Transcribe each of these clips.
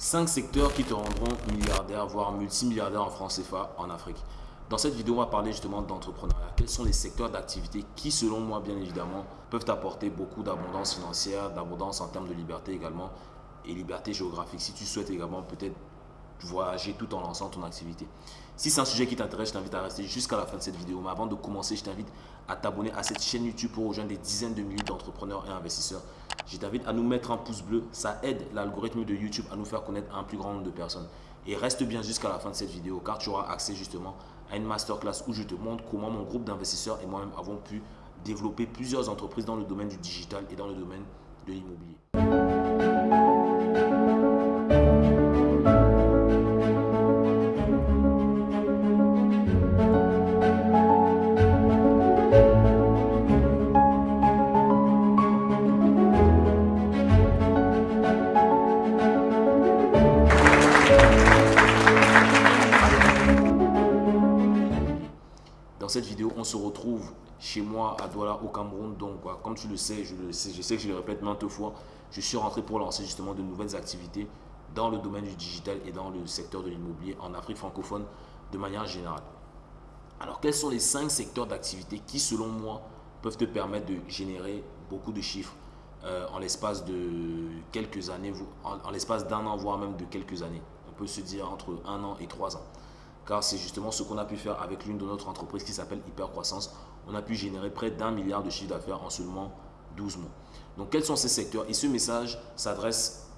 5 secteurs qui te rendront milliardaire, voire multimilliardaire en France CFA en Afrique. Dans cette vidéo, on va parler justement d'entrepreneuriat. Quels sont les secteurs d'activité qui, selon moi, bien évidemment, peuvent apporter beaucoup d'abondance financière, d'abondance en termes de liberté également, et liberté géographique. Si tu souhaites également peut-être voyager tout en lançant ton activité. Si c'est un sujet qui t'intéresse, je t'invite à rester jusqu'à la fin de cette vidéo. Mais avant de commencer, je t'invite à t'abonner à cette chaîne YouTube pour rejoindre des dizaines de milliers d'entrepreneurs et investisseurs. Je t'invite à nous mettre un pouce bleu. Ça aide l'algorithme de YouTube à nous faire connaître un plus grand nombre de personnes. Et reste bien jusqu'à la fin de cette vidéo car tu auras accès justement à une masterclass où je te montre comment mon groupe d'investisseurs et moi-même avons pu développer plusieurs entreprises dans le domaine du digital et dans le domaine de l'immobilier. Moi à Douala au Cameroun. Donc, comme tu le sais, je, le sais, je sais que je le répète maintes fois, je suis rentré pour lancer justement de nouvelles activités dans le domaine du digital et dans le secteur de l'immobilier en Afrique francophone de manière générale. Alors, quels sont les cinq secteurs d'activité qui, selon moi, peuvent te permettre de générer beaucoup de chiffres euh, en l'espace de quelques années, en l'espace d'un an, voire même de quelques années? On peut se dire entre un an et trois ans car c'est justement ce qu'on a pu faire avec l'une de notre entreprise qui s'appelle Hypercroissance. On a pu générer près d'un milliard de chiffre d'affaires en seulement 12 mois. Donc, quels sont ces secteurs? Et ce message s'adresse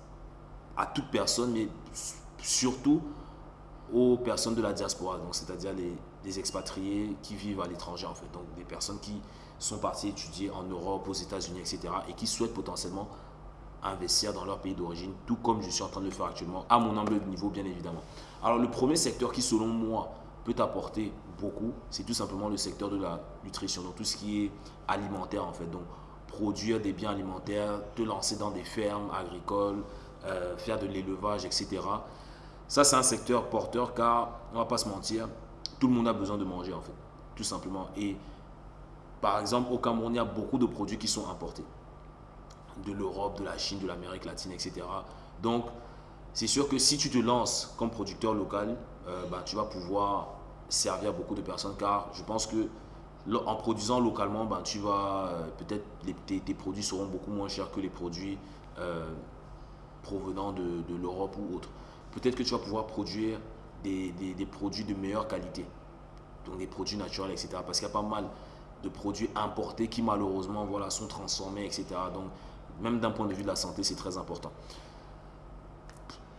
à toute personne, mais surtout aux personnes de la diaspora, donc c'est-à-dire les, expatriés qui vivent à l'étranger en fait, donc des personnes qui sont parties étudier en Europe, aux États-Unis, etc. et qui souhaitent potentiellement investir dans leur pays d'origine, tout comme je suis en train de le faire actuellement, à mon humble niveau bien évidemment. Alors le premier secteur qui selon moi peut apporter beaucoup, c'est tout simplement le secteur de la nutrition, donc tout ce qui est alimentaire en fait, donc produire des biens alimentaires, te lancer dans des fermes agricoles, euh, faire de l'élevage, etc. Ça c'est un secteur porteur car, on va pas se mentir, tout le monde a besoin de manger en fait, tout simplement. Et par exemple au Cameroun, il y a beaucoup de produits qui sont importés de l'Europe, de la Chine, de l'Amérique latine, etc. Donc, c'est sûr que si tu te lances comme producteur local, euh, bah, tu vas pouvoir servir beaucoup de personnes car je pense que en produisant localement, bah, tu vas euh, peut-être tes, produits seront beaucoup moins chers que les produits euh, provenant de, l'Europe ou autre. Peut-être que tu vas pouvoir produire des, des, produits de meilleure qualité, donc des produits naturels, etc. Parce qu'il y a pas mal de produits importés qui malheureusement voilà, sont transformés, etc. Donc même d'un point de vue de la santé, c'est très important.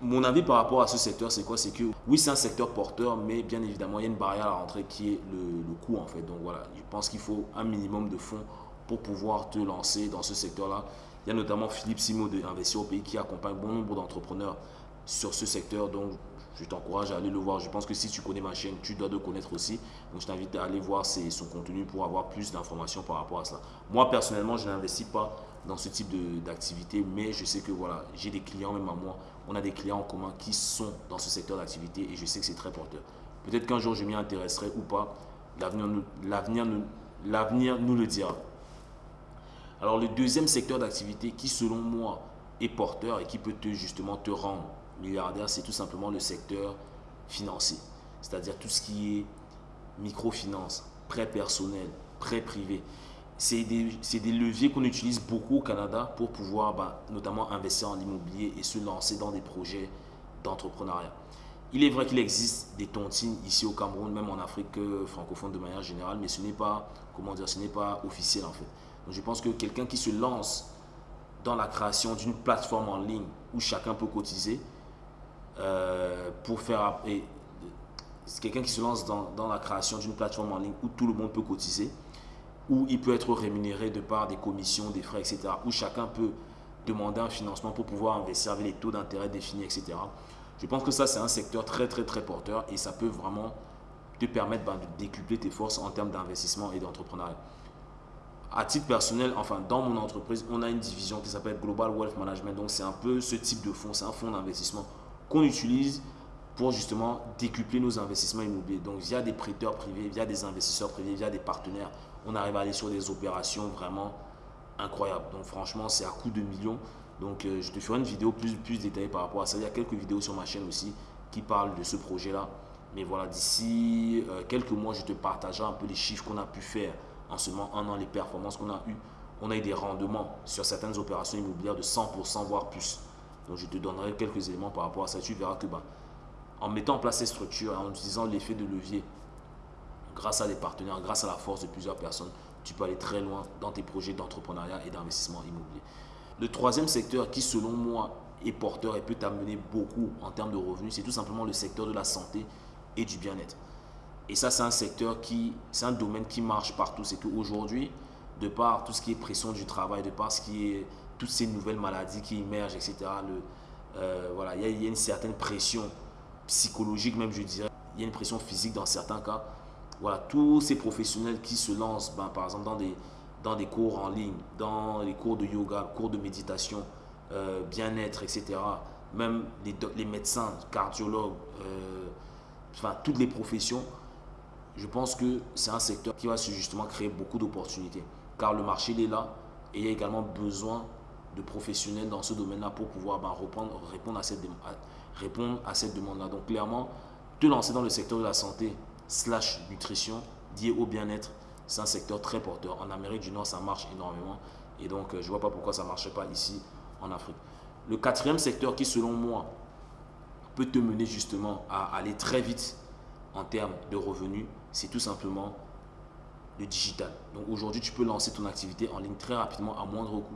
Mon avis par rapport à ce secteur, c'est quoi? C'est que oui, c'est un secteur porteur, mais bien évidemment, il y a une barrière à la rentrée qui est le, coût en fait. Donc voilà, je pense qu'il faut un minimum de fonds pour pouvoir te lancer dans ce secteur-là. Il y a notamment Philippe Simo de Investir au pays qui accompagne bon nombre d'entrepreneurs sur ce secteur. Donc je t'encourage à aller le voir. Je pense que si tu connais ma chaîne, tu dois le connaître aussi. Donc je t'invite à aller voir son contenu pour avoir plus d'informations par rapport à cela. Moi personnellement, je n'investis pas dans ce type d'activité, mais je sais que voilà, j'ai des clients, même à moi, on a des clients en commun qui sont dans ce secteur d'activité et je sais que c'est très porteur. Peut-être qu'un jour je m'y intéresserai ou pas, l'avenir nous, nous le dira. Alors le deuxième secteur d'activité qui selon moi est porteur et qui peut te, justement te rendre milliardaire, c'est tout simplement le secteur financier. C'est-à-dire tout ce qui est microfinance, prêt personnel, prêt privé c'est des, leviers qu'on utilise beaucoup au Canada pour pouvoir bah, notamment investir en immobilier et se lancer dans des projets d'entrepreneuriat. Il est vrai qu'il existe des tontines ici au Cameroun, même en Afrique euh, francophone de manière générale, mais ce n'est pas, comment dire, ce n'est pas officiel en fait. Donc je pense que quelqu'un qui se lance dans la création d'une plateforme en ligne où chacun peut cotiser euh, pour faire... Et, quelqu'un qui se lance dans, dans la création d'une plateforme en ligne où tout le monde peut cotiser, où il peut être rémunéré de par des commissions, des frais, etc. Où chacun peut demander un financement pour pouvoir investir avec les taux d'intérêt définis, etc. Je pense que ça, c'est un secteur très, très, très porteur et ça peut vraiment te permettre ben, de décupler tes forces en termes d'investissement et d'entrepreneuriat. À titre personnel, enfin, dans mon entreprise, on a une division qui s'appelle Global Wealth Management. Donc, c'est un peu ce type de fonds, c'est un fonds d'investissement qu'on utilise pour justement décupler nos investissements immobiliers. Donc, via des prêteurs privés, via des investisseurs privés, via des partenaires, on arrive à aller sur des opérations vraiment incroyables. Donc, franchement, c'est à coup de millions. Donc, euh, je te ferai une vidéo plus, plus détaillée par rapport à ça. Il y a quelques vidéos sur ma chaîne aussi qui parlent de ce projet-là. Mais voilà, d'ici euh, quelques mois, je te partagerai un peu les chiffres qu'on a pu faire en seulement un an, les performances qu'on a eues. On a eu des rendements sur certaines opérations immobilières de 100%, voire plus. Donc, je te donnerai quelques éléments par rapport à ça. Tu verras que bah, en mettant en place ces structures, en utilisant l'effet de levier, grâce à des partenaires, grâce à la force de plusieurs personnes, tu peux aller très loin dans tes projets d'entrepreneuriat et d'investissement immobilier. Le troisième secteur qui, selon moi, est porteur et peut t'amener beaucoup en termes de revenus, c'est tout simplement le secteur de la santé et du bien-être. Et ça, c'est un secteur qui, c'est un domaine qui marche partout. C'est qu'aujourd'hui, de par tout ce qui est pression du travail, de par ce qui est toutes ces nouvelles maladies qui émergent, etc., euh, voilà, il y, a une certaine pression psychologique, même je dirais. Il y a une pression physique dans certains cas. Voilà, tous ces professionnels qui se lancent, ben, par exemple, dans des, cours en ligne, dans les cours de yoga, cours de méditation, euh, bien-être, etc. Même les, médecins, cardiologues, euh, enfin toutes les professions, je pense que c'est un secteur qui va justement créer beaucoup d'opportunités. Car le marché il est là et il y a également besoin de professionnels dans ce domaine-là pour pouvoir ben, répondre, à cette, répondre à cette demande-là. Donc clairement, te lancer dans le secteur de la santé slash nutrition lié au bien-être, c'est un secteur très porteur. En Amérique du Nord, ça marche énormément. Et donc, euh, je ne vois pas pourquoi ça ne marcherait pas ici en Afrique. Le quatrième secteur qui, selon moi, peut te mener justement à aller très vite en termes de revenus, c'est tout simplement le digital. Donc aujourd'hui, tu peux lancer ton activité en ligne très rapidement à moindre coût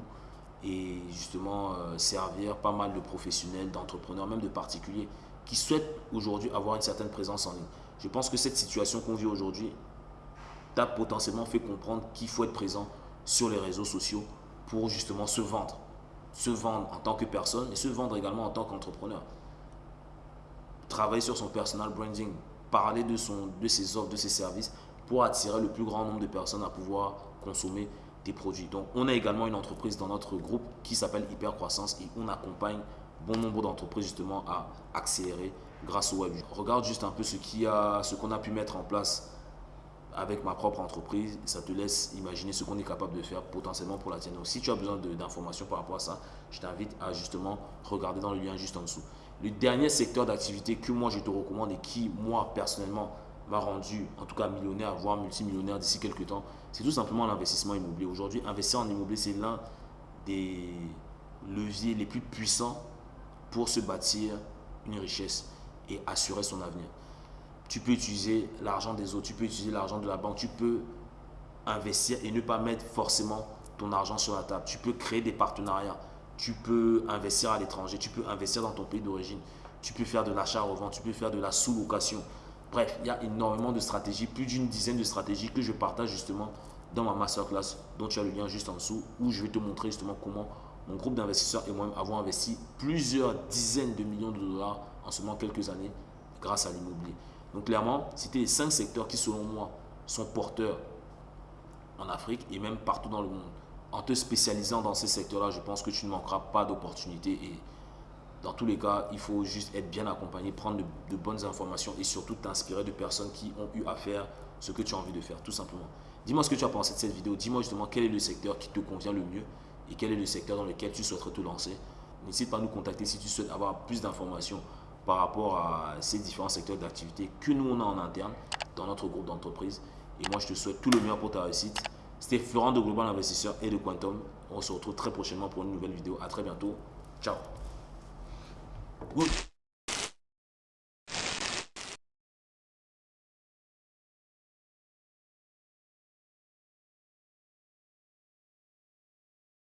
et justement euh, servir pas mal de professionnels, d'entrepreneurs, même de particuliers qui souhaitent aujourd'hui avoir une certaine présence en ligne. Je pense que cette situation qu'on vit aujourd'hui t'a potentiellement fait comprendre qu'il faut être présent sur les réseaux sociaux pour justement se vendre. Se vendre en tant que personne et se vendre également en tant qu'entrepreneur. Travailler sur son personal branding, parler de, de ses offres, de ses services pour attirer le plus grand nombre de personnes à pouvoir consommer produits. Donc, on a également une entreprise dans notre groupe qui s'appelle Hyper Croissance et on accompagne bon nombre d'entreprises justement à accélérer grâce au web. Regarde juste un peu ce qu'on a, ce qu'on a pu mettre en place avec ma propre entreprise, ça te laisse imaginer ce qu'on est capable de faire potentiellement pour la tienne. Donc, si tu as besoin d'informations par rapport à ça, je t'invite à justement regarder dans le lien juste en dessous. Le dernier secteur d'activité que moi je te recommande et qui, moi personnellement, m'a rendu en tout cas millionnaire, voire multimillionnaire d'ici quelques temps, c'est tout simplement l'investissement immobilier. Aujourd'hui, investir en immobilier, c'est l'un des leviers les plus puissants pour se bâtir une richesse et assurer son avenir tu peux utiliser l'argent des autres, tu peux utiliser l'argent de la banque, tu peux investir et ne pas mettre forcément ton argent sur la table. Tu peux créer des partenariats, tu peux investir à l'étranger, tu peux investir dans ton pays d'origine, tu peux faire de l'achat-revente, tu peux faire de la sous-location. Bref, il y a énormément de stratégies, plus d'une dizaine de stratégies que je partage justement dans ma masterclass dont tu as le lien juste en dessous où je vais te montrer justement comment mon groupe d'investisseurs et moi-même avons investi plusieurs dizaines de millions de dollars en seulement quelques années grâce à l'immobilier. Donc clairement, c'était les cinq secteurs qui, selon moi, sont porteurs en Afrique et même partout dans le monde. En te spécialisant dans ces secteurs-là, je pense que tu ne manqueras pas d'opportunités et dans tous les cas, il faut juste être bien accompagné, prendre de, bonnes informations et surtout t'inspirer de personnes qui ont eu à faire ce que tu as envie de faire, tout simplement. Dis-moi ce que tu as pensé de cette vidéo. Dis-moi justement quel est le secteur qui te convient le mieux et quel est le secteur dans lequel tu souhaiterais te lancer. N'hésite pas à nous contacter si tu souhaites avoir plus d'informations par rapport à ces différents secteurs d'activité que nous on a en interne dans notre groupe d'entreprise. Et moi, je te souhaite tout le meilleur pour ta réussite. C'était Florent de Global Investisseur et de Quantum. On se retrouve très prochainement pour une nouvelle vidéo. À très bientôt. Ciao. Whoop.